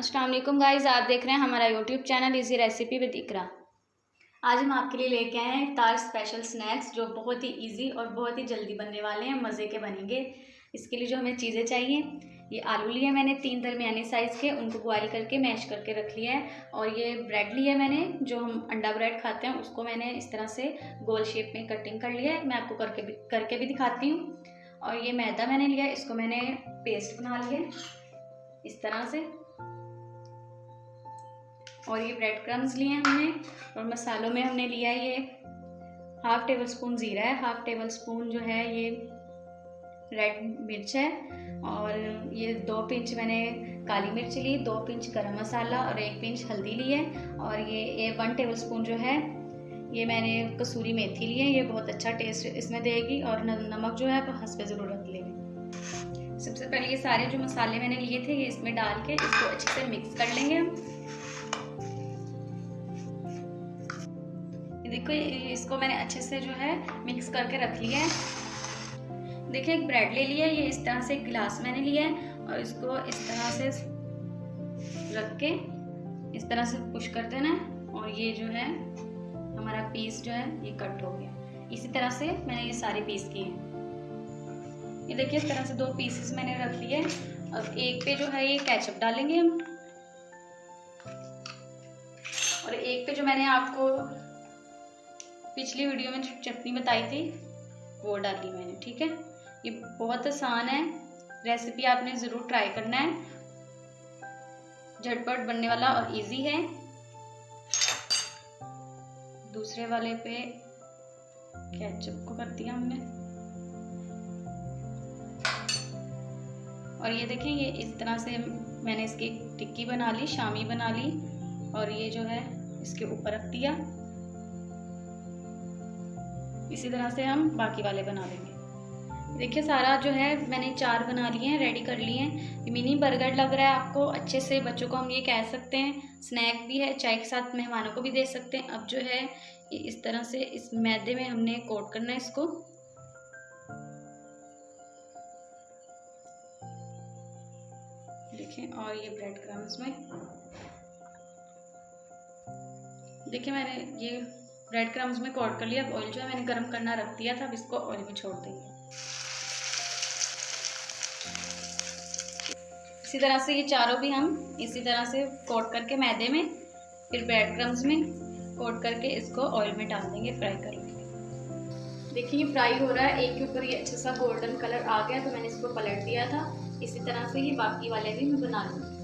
Aslam guys आप देख रहे हैं हमारा YouTube channel easy recipe with Iqra आज हम आपके लिए लेके आए हैं तार स्पेशल स्नैक्स जो बहुत ही इजी और बहुत ही जल्दी बनने वाले हैं, मज़े के बनेंगे। इसके लिए जो हमें चीज़ें चाहिए, ये आलू लिए मैंने, तीन दरमियानी साइज़ के, उनको बॉयल करके मैश करके रख लिया है। और ये ब्रेड लिया मैंने, जो हम अंडा ब्रेड खाते हैं, उसको मैंने इस तरह से गोल शेप में कटिंग कर लिया है। मैं आपको करके भी करके भी दिखाती हूँ। और ये मैदा मैंने लिया, इसको मैंने पेस्ट बना लिया इस तरह से। और ये ब्रेड क्रम्स लिए हमने, और मसालों में हमने लिया ये हाफ़ टेबल स्पून ज़ीरा है हाफ़ टेबल स्पून जो है ये रेड मिर्च है, और ये दो पिंच मैंने काली मिर्च ली, दो पिंच गरम मसाला और एक पिंच हल्दी ली है, और ये ये वन टेबल स्पून जो है, ये मैंने कसूरी मेथी ली है, ये बहुत अच्छा टेस्ट इसमें देगी, और नमक जो है हंस पे ज़रूर रख लेंगे सबसे पहले ये सारे जो मसाले मैंने लिए थे, ये इसमें डाल के इसको अच्छे से मिक्स कर लेंगे हम। देखो इसको मैंने अच्छे से जो है मिक्स करके रख लिया है। देखिए, एक ब्रेड ले लिया है, ये इस तरह से एक गिलास मैंने लिया है और इसको इस तरह से रख के इस तरह से पुश कर देना और ये जो है, हमारा पीस जो है, ये कट हो गया इसी तरह से मैंने ये सारे पीस किए ये देखिए, इस तरह से दो पीसेस मैंने रख लिए अब एक पे जो है, ये कैचअप डालेंगे हम। और एक पे जो मैंने आपको पिछली वीडियो में चटनी बताई थी, वो डाली मैंने, ठीक है? ये बहुत आसान है रेसिपी आपने ज़रूर ट्राई करना है। झटपट बनने वाला और इजी है। दूसरे वाले पे केचप को कर दिया हमने। और ये देखें, ये इस तरह से मैंने इसकी टिक्की बना ली, शामी बना ली, और ये जो है, इसके ऊपर रख दिया। इसी तरह से हम बाकी वाले बना लेंगे देखिए, सारा जो है, मैंने चार बना लिए हैं रेडी कर लिए हैं। मिनी बर्गर लग रहा है आपको, अच्छे से बच्चों को हम ये कह सकते हैं। स्नैक भी है, चाय के साथ मेहमानों को भी दे सकते हैं। अब जो है इस तरह से इस मैदे में हमने कोट करना है इसको। देखें और ये ब्रेड क्रम्स में। देखिए, मैंने ये ब्रेड क्रम्स में कोट कर लिया अब ऑयल जो है मैंने गर्म करना रख दिया था, अब इसको ऑयल में छोड़ देंगे। इसी तरह से ये चारों भी हम इसी तरह से कोट करके मैदे में, फिर ब्रेड क्रम्स में कोट करके इसको ऑयल में डाल देंगे फ्राई कर लेंगे। देखिए फ्राई हो रहा है, एक के ऊपर ये अच्छा सा गोल्डन कलर आ गया तो मैंने इसको पलट दिया था। इसी तरह से ये बाकी वाले भी मैं बना लूँगी।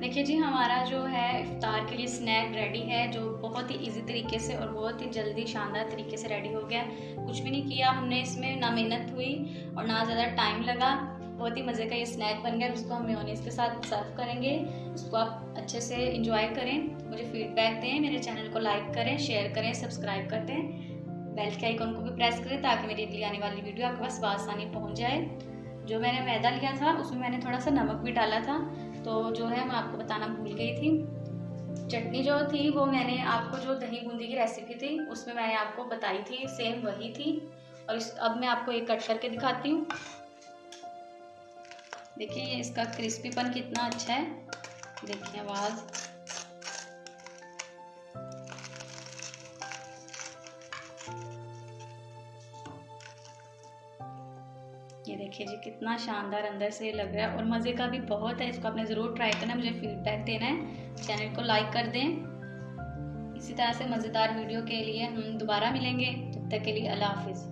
देखिए जी, हमारा जो है इफ्तार के लिए स्नैक रेडी है, जो बहुत ही इजी तरीके से और बहुत ही जल्दी शानदार तरीके से रेडी हो गया। कुछ भी नहीं किया हमने इसमें, ना मेहनत हुई और ना ज़्यादा टाइम लगा। बहुत ही मज़े का ये स्नैक बन गया उसको हम मेयोनीज के साथ सर्व करेंगे। उसको आप अच्छे से इंजॉय करें। मुझे फीडबैक दें, मेरे चैनल को लाइक करें शेयर करें सब्सक्राइब कर दें। बेल के आइकन को भी प्रेस करें ताकि मेरी अगली आने वाली वीडियो आपके पास आसानी पहुँच जाए। जो मैंने मैदा लिया था, उसमें मैंने थोड़ा सा नमक भी डाला था। तो जो है, मैं आपको बताना भूल गई थी। चटनी जो थी, वो मैंने आपको जो दही बूंदी की रेसिपी थी, उसमें मैंने आपको बताई थी सेम वही थी। और इस, अब मैं आपको एक कट करके दिखाती हूँ। देखिए इसका क्रिस्पीपन कितना अच्छा है। देखिए, आवाज़। ये देखिए जी, कितना शानदार अंदर से लग रहा है और मज़े का भी बहुत है, इसको आपने ज़रूर ट्राई करना मुझे फीडबैक देना है। चैनल को लाइक कर दें। इसी तरह से मज़ेदार वीडियो के लिए हम दोबारा मिलेंगे, तब तक के लिए अल्लाह हाफिज़।